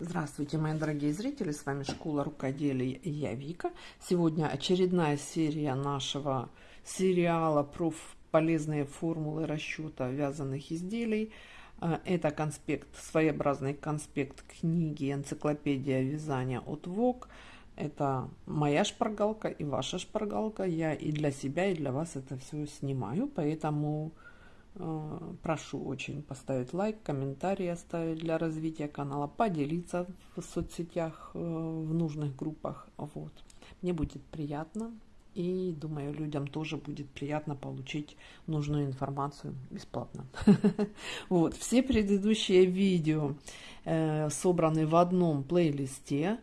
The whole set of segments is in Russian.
Здравствуйте, мои дорогие зрители, с вами Школа рукоделия я Вика. Сегодня очередная серия нашего сериала про полезные формулы расчета вязаных изделий. А, это конспект, своеобразный конспект книги «Энциклопедия вязания» от ВОК. Это моя шпаргалка и ваша шпаргалка. Я и для себя, и для вас это все снимаю, поэтому Э, прошу очень поставить лайк, комментарий оставить для развития канала, поделиться в соцсетях, э, в нужных группах. Вот. Мне будет приятно. И думаю, людям тоже будет приятно получить нужную информацию бесплатно. Вот, все предыдущие видео э, собраны в одном плейлисте.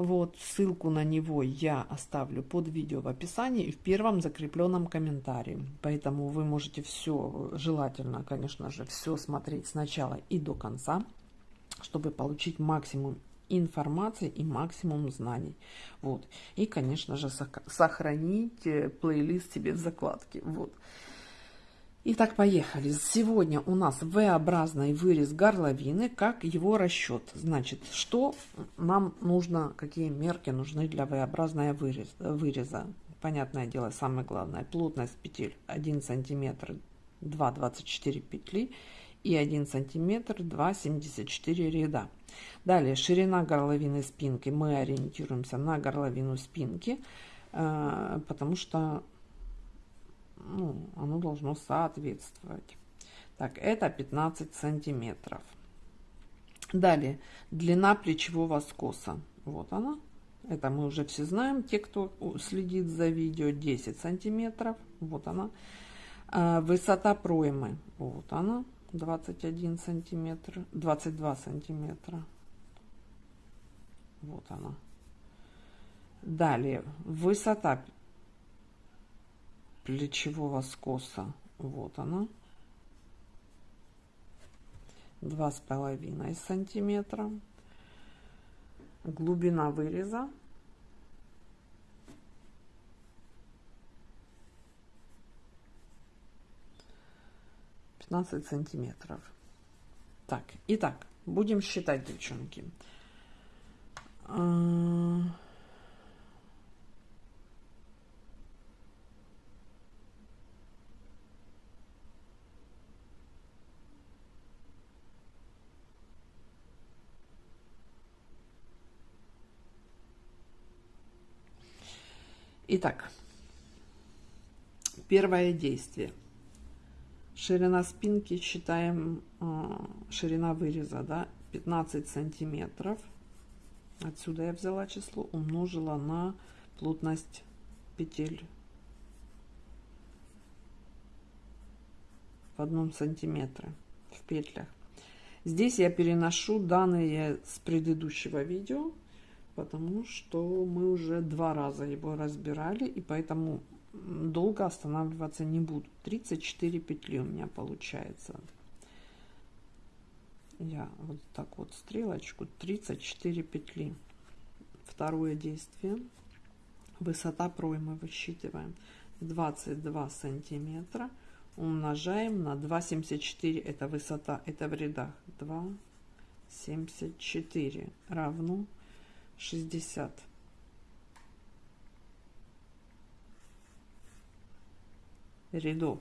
Вот, ссылку на него я оставлю под видео в описании и в первом закрепленном комментарии. Поэтому вы можете все, желательно, конечно же, все смотреть сначала и до конца, чтобы получить максимум информации и максимум знаний. Вот. И, конечно же, сохранить э, плейлист себе в закладке. Вот. Итак, поехали. Сегодня у нас V-образный вырез горловины, как его расчет. Значит, что нам нужно, какие мерки нужны для V-образного вырез, выреза. Понятное дело, самое главное, плотность петель 1 см 2,24 петли и 1 см 2,74 ряда. Далее, ширина горловины спинки. Мы ориентируемся на горловину спинки, э, потому что ну, оно должно соответствовать. Так, это 15 сантиметров. Далее, длина плечевого скоса. Вот она. Это мы уже все знаем, те, кто следит за видео, 10 сантиметров. Вот она. А, высота проймы. Вот она. 21 сантиметр. 22 сантиметра. Вот она. Далее, высота плечевого скоса. Вот она. Два с половиной сантиметра. Глубина выреза. Пятнадцать сантиметров. Так, итак, будем считать, девчонки. Итак, первое действие. Ширина спинки считаем, а, ширина выреза, да, 15 сантиметров. Отсюда я взяла число, умножила на плотность петель в одном сантиметре в петлях. Здесь я переношу данные с предыдущего видео потому что мы уже два раза его разбирали, и поэтому долго останавливаться не буду. 34 петли у меня получается. Я вот так вот стрелочку, 34 петли. Второе действие. Высота проймы высчитываем 22 сантиметра умножаем на 2,74 это высота это в рядах 2,74 равно 60. рядов.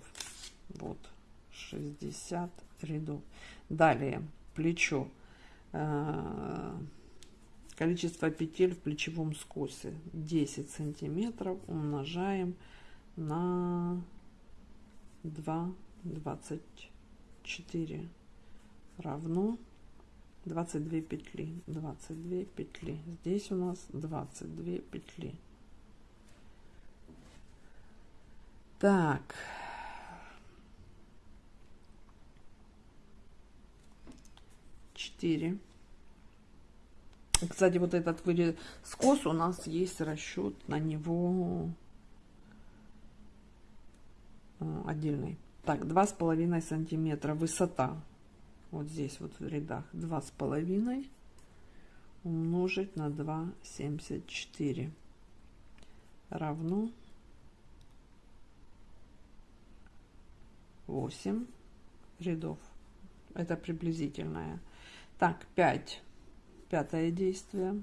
Вот 60 рядов. Далее плечо. Э, количество петель в плечевом скосе 10 сантиметров умножаем на 2 24 равно 22 петли 22 петли. Здесь у нас 22 петли. Так. Четыре. Кстати вот этот вырез скос у нас есть расчет на него э, отдельный. Так два с половиной сантиметра высота вот здесь вот в рядах два с половиной умножить на 2,74 равно 8 рядов. Это приблизительная. Так, 5 пятое действие.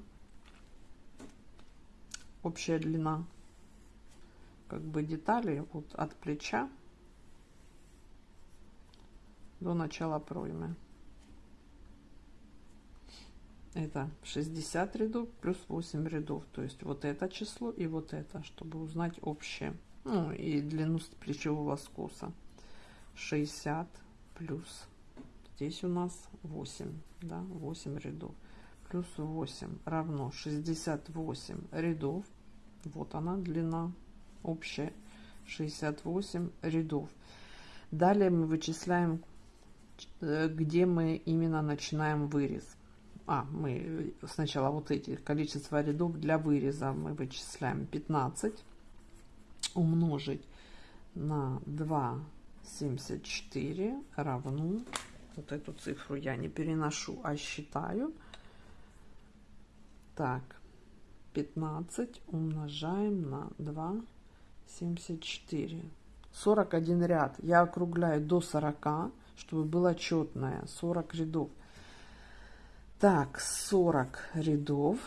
Общая длина как бы детали вот от плеча до начала проймы. Это 60 рядов плюс 8 рядов. То есть вот это число и вот это, чтобы узнать общее. Ну и длину плечевого скоса. 60 плюс. Здесь у нас 8. Да, 8 рядов. Плюс 8 равно 68 рядов. Вот она длина общая. 68 рядов. Далее мы вычисляем где мы именно начинаем вырез. А, мы сначала вот эти количество рядов для выреза мы вычисляем 15 умножить на 2,74 равно, вот эту цифру я не переношу, а считаю. Так, 15 умножаем на 2,74. 41 ряд. Я округляю до 40 чтобы было четное. 40 рядов. Так, 40 рядов,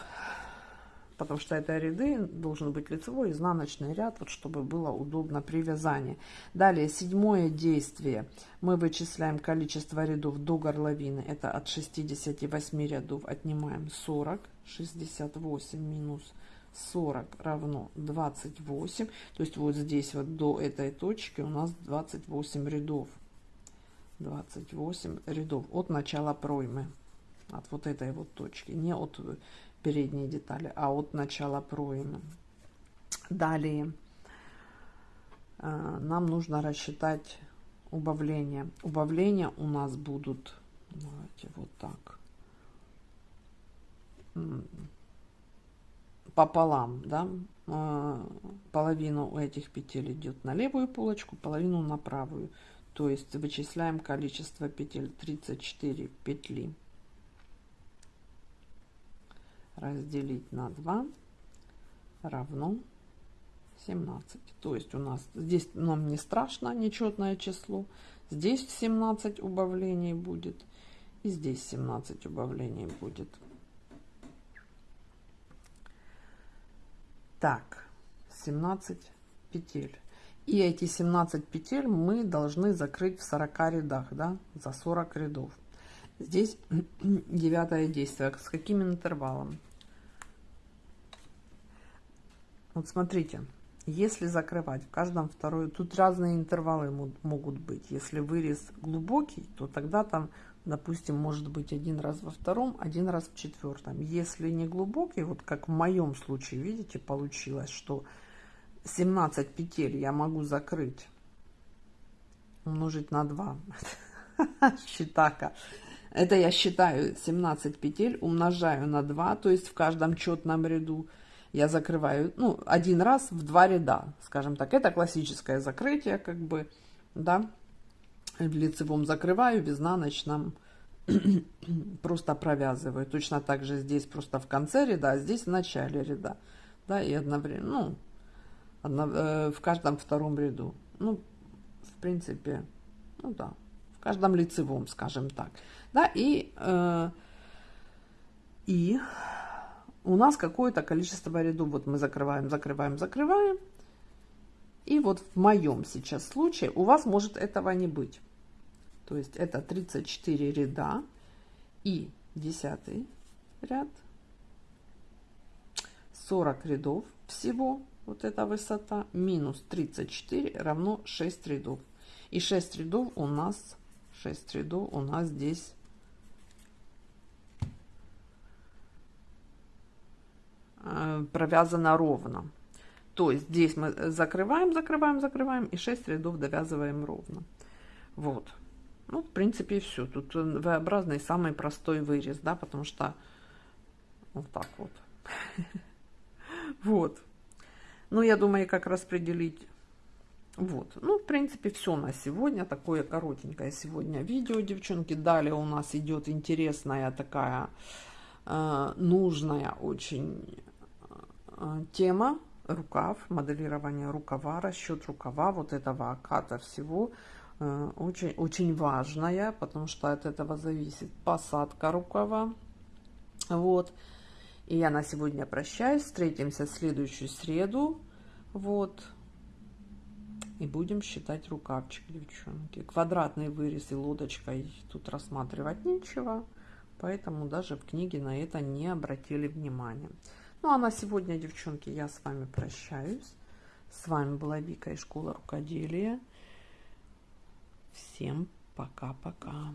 потому что это ряды, должен быть лицевой, изнаночный ряд, вот чтобы было удобно при вязании. Далее, седьмое действие. Мы вычисляем количество рядов до горловины. Это от 68 рядов отнимаем 40. 68 минус 40 равно 28. То есть вот здесь вот до этой точки у нас 28 рядов. 28 рядов от начала проймы от вот этой вот точки не от передней детали а от начала проймы. Далее э, нам нужно рассчитать убавление. Убавления у нас будут давайте вот так пополам да э, половину этих петель идет на левую полочку половину на правую то есть вычисляем количество петель 34 петли. Разделить на 2 равно 17 то есть у нас здесь нам не страшно нечетное число. Здесь 17 убавлений будет и здесь 17 убавлений будет. Так 17 петель и эти 17 петель мы должны закрыть в 40 рядах, да, за 40 рядов. Здесь девятое действие. С каким интервалом? Вот смотрите, если закрывать в каждом второй, тут разные интервалы могут быть. Если вырез глубокий, то тогда там, допустим, может быть один раз во втором, один раз в четвертом. Если не глубокий, вот как в моем случае, видите, получилось, что 17 петель я могу закрыть умножить на 2 считака. Это я считаю 17 петель умножаю на 2 то есть в каждом четном ряду я закрываю ну один раз в два ряда скажем так. Это классическое закрытие как бы да. В лицевом закрываю в изнаночном просто провязываю. Точно так же здесь просто в конце ряда а здесь в начале ряда да и одновременно ну Э, в каждом втором ряду. Ну, в принципе, ну да, в каждом лицевом, скажем так. Да, и, э, и у нас какое-то количество рядов. Вот мы закрываем, закрываем, закрываем. И вот в моем сейчас случае у вас может этого не быть. То есть это 34 ряда и 10 ряд. 40 рядов всего вот эта высота, минус 34 равно 6 рядов. И 6 рядов у нас, 6 рядов у нас здесь э, провязано ровно. То есть здесь мы закрываем, закрываем, закрываем и 6 рядов довязываем ровно. Вот. Ну, в принципе, все. Тут V-образный самый простой вырез, да, потому что вот так вот. Вот. Ну, я думаю, как распределить. Вот. Ну, в принципе, все на сегодня. Такое коротенькое сегодня видео, девчонки. Далее у нас идет интересная такая э, нужная очень э, тема. Рукав, моделирование рукава, расчет рукава, вот этого оката всего. Э, очень, очень важная, потому что от этого зависит посадка рукава Вот. И я на сегодня прощаюсь. Встретимся в следующую среду. Вот. И будем считать рукавчик, девчонки. Квадратный вырез и лодочкой тут рассматривать нечего. Поэтому даже в книге на это не обратили внимания. Ну а на сегодня, девчонки, я с вами прощаюсь. С вами была Вика из школы рукоделия. Всем пока-пока.